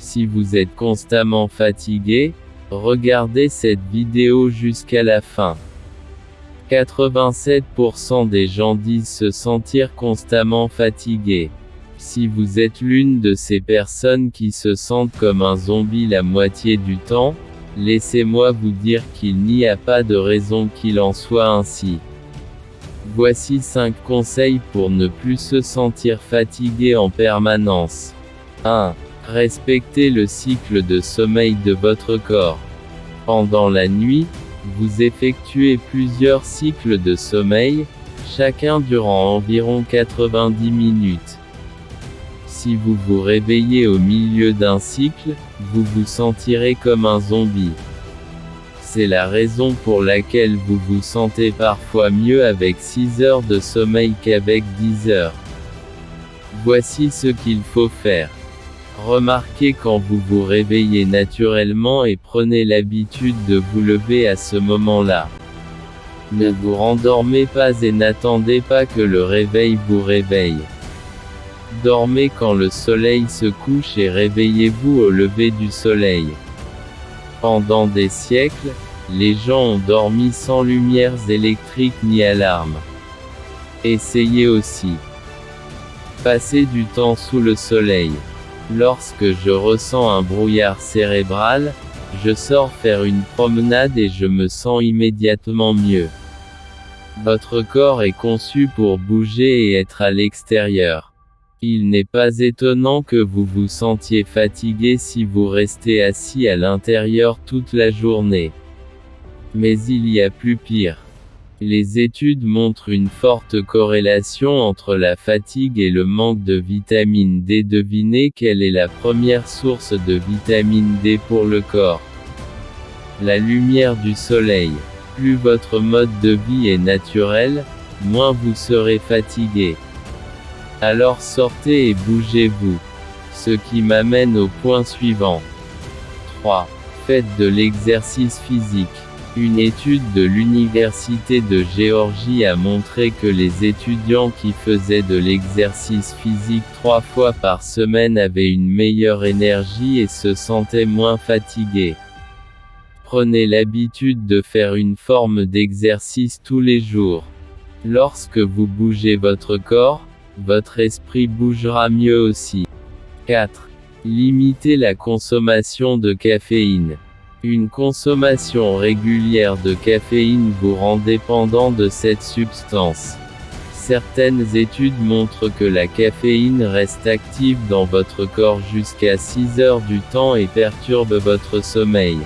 Si vous êtes constamment fatigué, regardez cette vidéo jusqu'à la fin. 87% des gens disent se sentir constamment fatigués. Si vous êtes l'une de ces personnes qui se sentent comme un zombie la moitié du temps, laissez-moi vous dire qu'il n'y a pas de raison qu'il en soit ainsi. Voici 5 conseils pour ne plus se sentir fatigué en permanence. 1. Respectez le cycle de sommeil de votre corps. Pendant la nuit, vous effectuez plusieurs cycles de sommeil, chacun durant environ 90 minutes. Si vous vous réveillez au milieu d'un cycle, vous vous sentirez comme un zombie. C'est la raison pour laquelle vous vous sentez parfois mieux avec 6 heures de sommeil qu'avec 10 heures. Voici ce qu'il faut faire. Remarquez quand vous vous réveillez naturellement et prenez l'habitude de vous lever à ce moment-là. Ne vous rendormez pas et n'attendez pas que le réveil vous réveille. Dormez quand le soleil se couche et réveillez-vous au lever du soleil. Pendant des siècles, les gens ont dormi sans lumières électriques ni alarmes. Essayez aussi. Passez du temps sous le soleil. Lorsque je ressens un brouillard cérébral, je sors faire une promenade et je me sens immédiatement mieux. Votre corps est conçu pour bouger et être à l'extérieur. Il n'est pas étonnant que vous vous sentiez fatigué si vous restez assis à l'intérieur toute la journée. Mais il y a plus pire. Les études montrent une forte corrélation entre la fatigue et le manque de vitamine D. Devinez quelle est la première source de vitamine D pour le corps La lumière du soleil. Plus votre mode de vie est naturel, moins vous serez fatigué. Alors sortez et bougez-vous. Ce qui m'amène au point suivant. 3. Faites de l'exercice physique. Une étude de l'Université de Géorgie a montré que les étudiants qui faisaient de l'exercice physique trois fois par semaine avaient une meilleure énergie et se sentaient moins fatigués. Prenez l'habitude de faire une forme d'exercice tous les jours. Lorsque vous bougez votre corps, votre esprit bougera mieux aussi. 4. Limitez la consommation de caféine. Une consommation régulière de caféine vous rend dépendant de cette substance. Certaines études montrent que la caféine reste active dans votre corps jusqu'à 6 heures du temps et perturbe votre sommeil.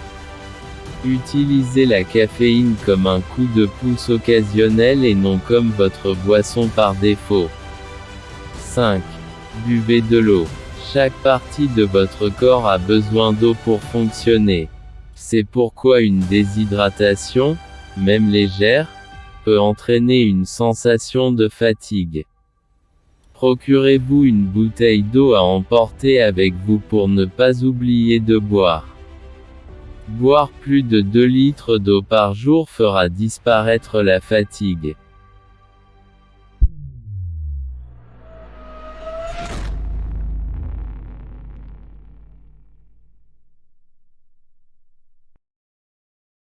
Utilisez la caféine comme un coup de pouce occasionnel et non comme votre boisson par défaut. 5. Buvez de l'eau. Chaque partie de votre corps a besoin d'eau pour fonctionner. C'est pourquoi une déshydratation, même légère, peut entraîner une sensation de fatigue. Procurez-vous une bouteille d'eau à emporter avec vous pour ne pas oublier de boire. Boire plus de 2 litres d'eau par jour fera disparaître la fatigue.